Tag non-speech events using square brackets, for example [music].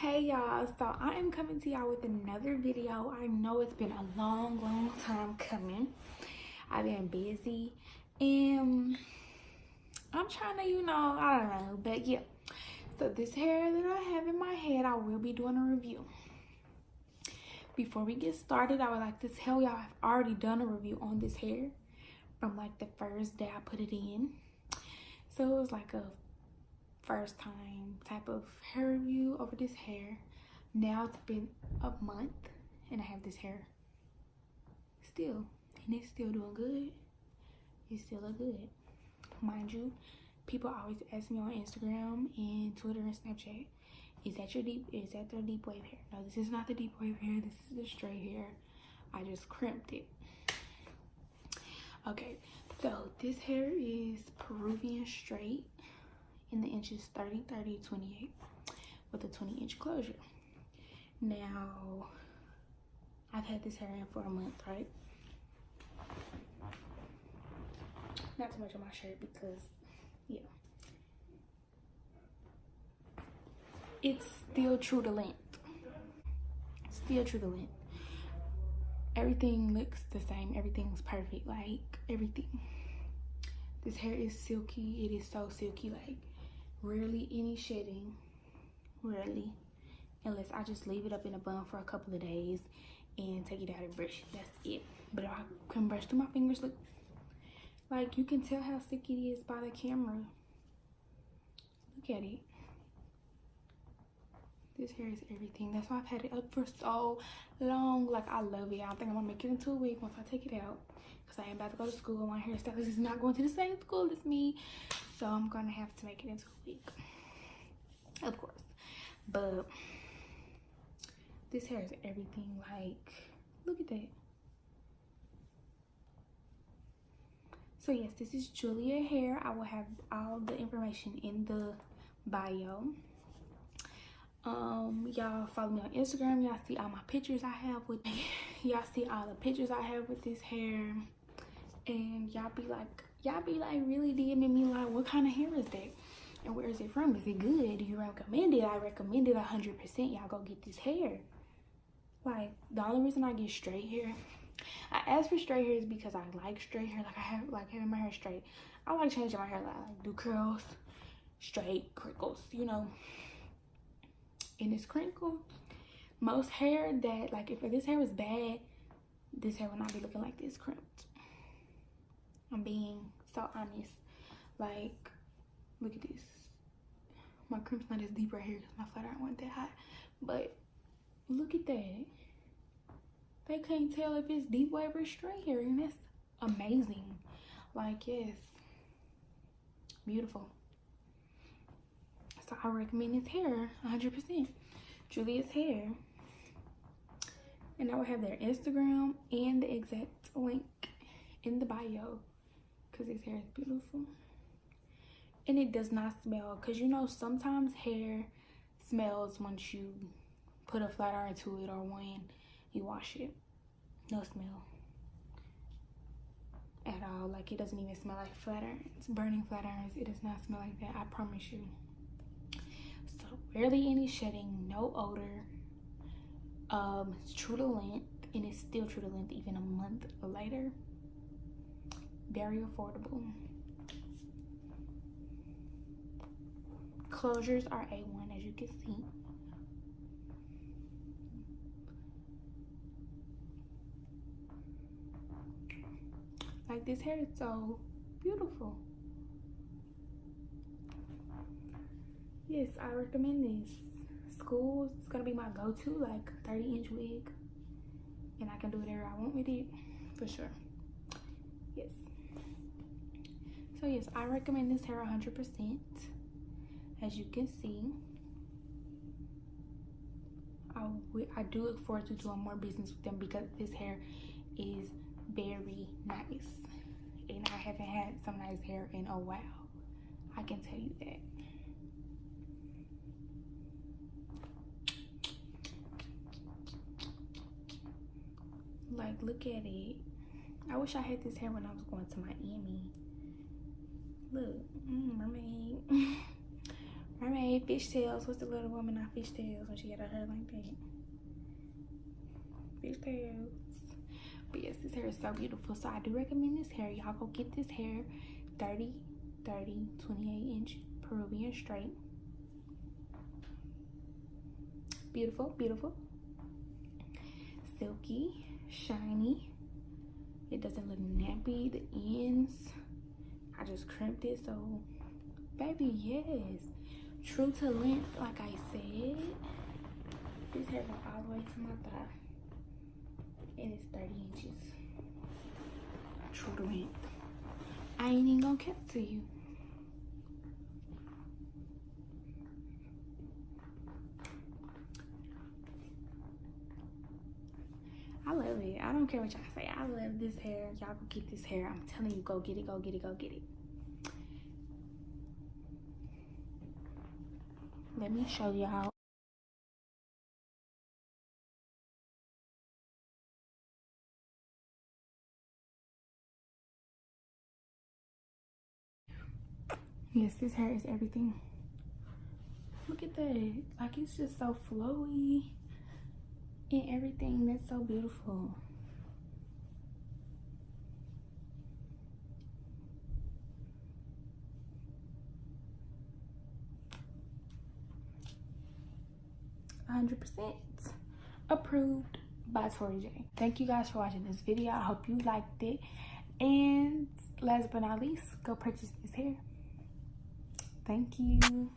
hey y'all. So i am coming to y'all with another video. I know it's been a long long time coming. I've been busy. And i'm trying to you know i don't know but yeah. So this hair that i have in my head i will be doing a review. Before we get started i would like to tell y'all i've already done a review on this hair from like the first day i put it in. So it was like a first time type of hair review over this hair. Now it's been a month and I have this hair still and it's still doing good. It still look good. Mind you, people always ask me on Instagram and Twitter and Snapchat, is that your deep, is that their deep wave hair? No, this is not the deep wave hair. This is the straight hair. I just crimped it. Okay, so this hair is Peruvian straight in the inches 30 30 28 with a 20 inch closure. Now i've had this hair in for a month right? Not too much on my shirt because yeah. It's still true to length. Still true to length. Everything looks the same. Everything's perfect like everything. This hair is silky. It is so silky like rarely any shedding rarely unless i just leave it up in a bun for a couple of days and take it out and brush that's it. But if i can brush through my fingers look. Like you can tell how sick it is by the camera. Look at it this hair is everything. That's why i've had it up for so long. Like i love it. I think i'm gonna make it into a wig once i take it out because i am about to go to school. My hairstylist is not going to the same school as me. So i'm gonna have to make it into a week of course. But this hair is everything. Like look at that. So yes this is julia hair. I will have all the information in the bio um y'all follow me on instagram y'all see all my pictures i have with [laughs] y'all see all the pictures i have with this hair and y'all be like y'all be like really DMing me like, what kind of hair is that? And where is it from? Is it good? Do you recommend it? I recommend it 100%. Y'all go get this hair. Like, the only reason I get straight hair, I ask for straight hair is because I like straight hair. Like, I have, like, having my hair straight. I like changing my hair. Like, like do curls, straight, crinkles, you know. And it's crinkled. Most hair that, like, if this hair was bad, this hair would not be looking like this crimped. I'm being so honest. Like, look at this. My crimp's not as deep right here because my flat iron wasn't that hot. But look at that. They can't tell if it's deep wave or straight hair. And that's amazing. Like, yes. Beautiful. So I recommend this hair 100%. Julia's hair. And I will have their Instagram and the exact link in the bio because his hair is beautiful. And it does not smell because you know sometimes hair smells once you put a flat iron to it or when you wash it. No smell at all. Like it doesn't even smell like flat irons burning flat irons. It does not smell like that i promise you so barely any shedding no odor. Um it's true to length and it's still true to length even a month later. Very affordable. Closures are a1 as you can see. Like this hair is so beautiful yes i recommend this. School is gonna be my go-to like 30 inch wig and i can do whatever i want with it for sure. Yes. So yes i recommend this hair 100 percent. As you can see I, I do look forward to doing more business with them because this hair is very nice and i haven't had some nice hair in a while. I can tell you that like look at it i wish i had this hair when i was going to miami look mm, mermaid [laughs] Mermaid, fishtails. What's the little woman on fishtails when she got her hair like that? Fishtails. But yes, this hair is so beautiful. So I do recommend this hair. Y'all go get this hair 30, 30, 28 inch Peruvian straight. Beautiful, beautiful. Silky, shiny. It doesn't look nappy. The ends, I just crimped it. So, baby, yes. True to length, like I said. This hair goes all the way to my thigh and it's 30 inches. True to length. I ain't even gonna cut to you. I love it. I don't care what y'all say. I love this hair. Y'all go get this hair. I'm telling you, go get it, go get it, go get it. Let me show y'all Yes, this hair is everything. Look at that. Like, it's just so flowy and everything. That's so beautiful. hundred percent approved by Tori J. Thank you guys for watching this video. I hope you liked it. And last but not least, go purchase this hair. Thank you.